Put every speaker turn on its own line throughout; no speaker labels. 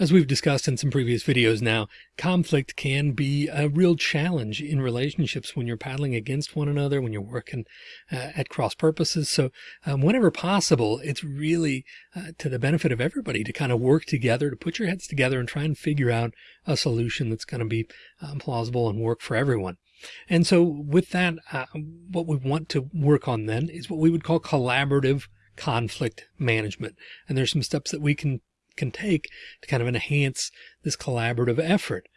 As we've discussed in some previous videos now, conflict can be a real challenge in relationships when you're paddling against one another, when you're working uh, at cross purposes. So um, whenever possible, it's really uh, to the benefit of everybody to kind of work together, to put your heads together and try and figure out a solution that's going to be um, plausible and work for everyone. And so with that, uh, what we want to work on then is what we would call collaborative conflict management. And there's some steps that we can can take to kind of enhance this collaborative effort.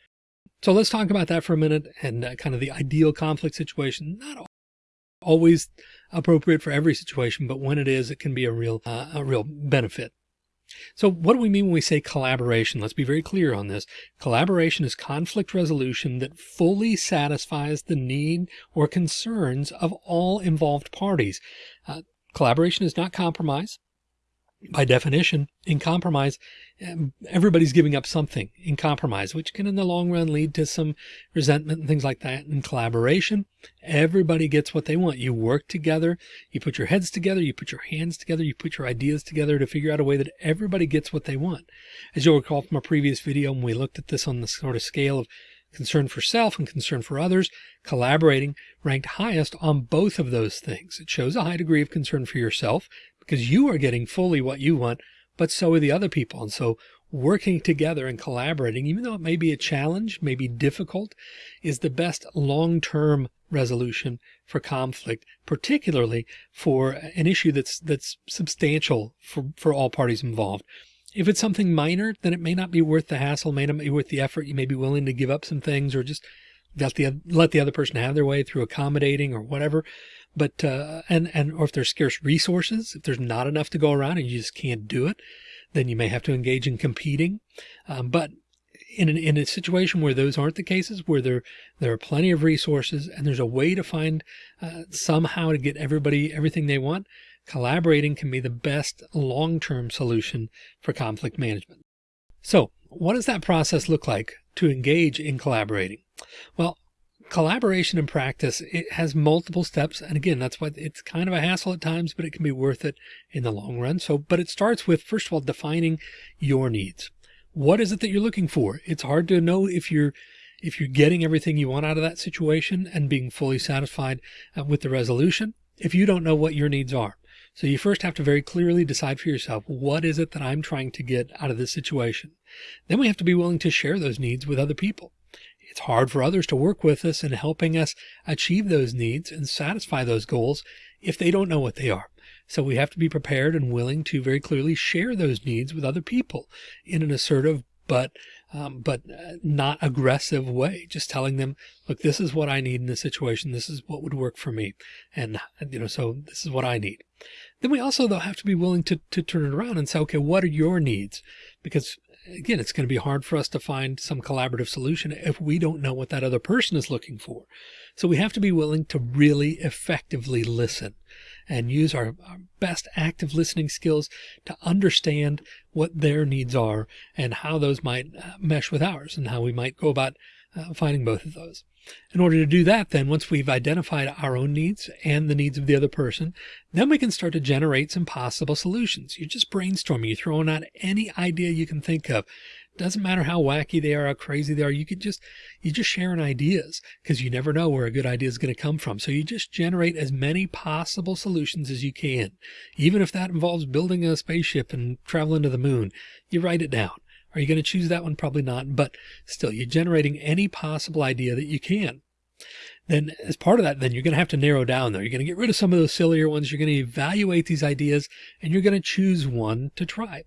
So let's talk about that for a minute and uh, kind of the ideal conflict situation. Not always appropriate for every situation, but when it is, it can be a real, uh, a real benefit. So what do we mean when we say collaboration? Let's be very clear on this. Collaboration is conflict resolution that fully satisfies the need or concerns of all involved parties. Uh, collaboration is not compromise by definition, in compromise, everybody's giving up something in compromise, which can in the long run lead to some resentment and things like that. In collaboration, everybody gets what they want. You work together, you put your heads together, you put your hands together, you put your ideas together to figure out a way that everybody gets what they want. As you'll recall from a previous video, when we looked at this on the sort of scale of concern for self and concern for others, collaborating ranked highest on both of those things. It shows a high degree of concern for yourself because you are getting fully what you want, but so are the other people. And so working together and collaborating, even though it may be a challenge, may be difficult, is the best long-term resolution for conflict, particularly for an issue that's that's substantial for, for all parties involved. If it's something minor, then it may not be worth the hassle, may not be worth the effort. You may be willing to give up some things or just let the, let the other person have their way through accommodating or whatever. But, uh, and, and, or if there's scarce resources, if there's not enough to go around and you just can't do it, then you may have to engage in competing. Um, but in, an, in a situation where those aren't the cases, where there, there are plenty of resources and there's a way to find, uh, somehow to get everybody everything they want, collaborating can be the best long-term solution for conflict management. So what does that process look like to engage in collaborating? Well, collaboration in practice, it has multiple steps. And again, that's why it's kind of a hassle at times, but it can be worth it in the long run. So, but it starts with, first of all, defining your needs. What is it that you're looking for? It's hard to know if you're if you're getting everything you want out of that situation and being fully satisfied uh, with the resolution, if you don't know what your needs are. So you first have to very clearly decide for yourself, what is it that I'm trying to get out of this situation? Then we have to be willing to share those needs with other people. It's hard for others to work with us in helping us achieve those needs and satisfy those goals if they don't know what they are. So we have to be prepared and willing to very clearly share those needs with other people in an assertive but um, but uh, not aggressive way. Just telling them, look, this is what I need in this situation. This is what would work for me. And, you know, so this is what I need. Then we also, though, have to be willing to, to turn it around and say, okay, what are your needs? Because again, it's going to be hard for us to find some collaborative solution if we don't know what that other person is looking for. So we have to be willing to really effectively listen and use our, our, best active listening skills to understand what their needs are and how those might uh, mesh with ours and how we might go about uh, finding both of those. In order to do that, then once we've identified our own needs and the needs of the other person, then we can start to generate some possible solutions. You're just brainstorming, you're throwing out any idea you can think of doesn't matter how wacky they are, how crazy they are. You could just, you just sharing ideas because you never know where a good idea is going to come from. So you just generate as many possible solutions as you can. Even if that involves building a spaceship and traveling to the moon, you write it down. Are you going to choose that one? Probably not, but still you're generating any possible idea that you can. Then as part of that, then you're going to have to narrow down though. You're going to get rid of some of those sillier ones. You're going to evaluate these ideas and you're going to choose one to try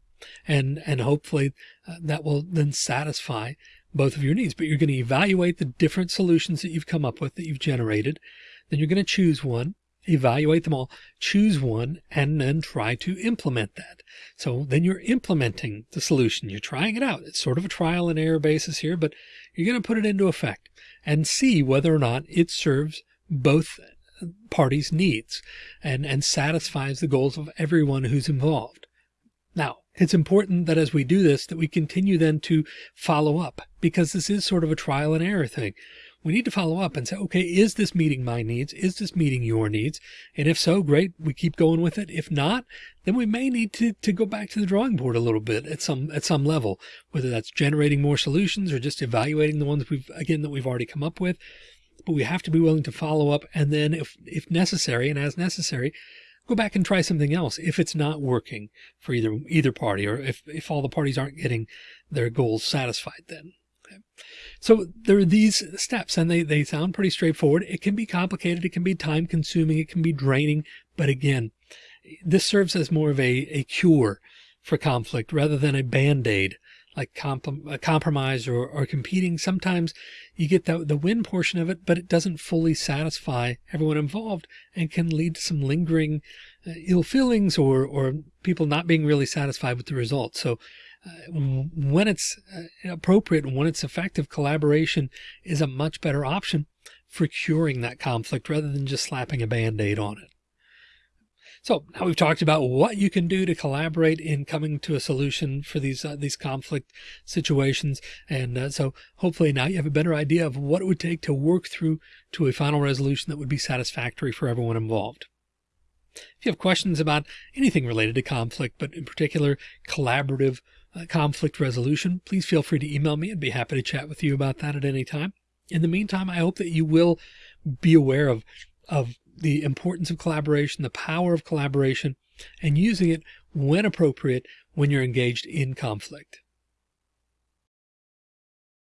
and and hopefully uh, that will then satisfy both of your needs but you're going to evaluate the different solutions that you've come up with that you've generated then you're going to choose one evaluate them all. Choose one and then try to implement that. So then you're implementing the solution. You're trying it out. It's sort of a trial and error basis here but you're going to put it into effect and see whether or not it serves both parties needs and and satisfies the goals of everyone who's involved. Now it's important that as we do this, that we continue then to follow up because this is sort of a trial and error thing. We need to follow up and say, okay, is this meeting my needs? Is this meeting your needs? And if so, great, we keep going with it. If not, then we may need to, to go back to the drawing board a little bit at some, at some level, whether that's generating more solutions or just evaluating the ones we've, again, that we've already come up with. But we have to be willing to follow up. And then if, if necessary and as necessary, go back and try something else if it's not working for either, either party, or if, if all the parties aren't getting their goals satisfied then. So there are these steps and they, they sound pretty straightforward. It can be complicated. It can be time consuming. It can be draining. But again, this serves as more of a, a cure for conflict rather than a band-aid like comp compromise or, or competing. Sometimes you get the, the win portion of it, but it doesn't fully satisfy everyone involved and can lead to some lingering uh, ill feelings or, or people not being really satisfied with the results. So uh, when it's uh, appropriate and when it's effective, collaboration is a much better option for curing that conflict rather than just slapping a band-aid on it. So now we've talked about what you can do to collaborate in coming to a solution for these uh, these conflict situations. And uh, so hopefully now you have a better idea of what it would take to work through to a final resolution that would be satisfactory for everyone involved. If you have questions about anything related to conflict, but in particular collaborative uh, conflict resolution, please feel free to email me. I'd be happy to chat with you about that at any time. In the meantime, I hope that you will be aware of, of the importance of collaboration, the power of collaboration, and using it when appropriate when you're engaged in conflict.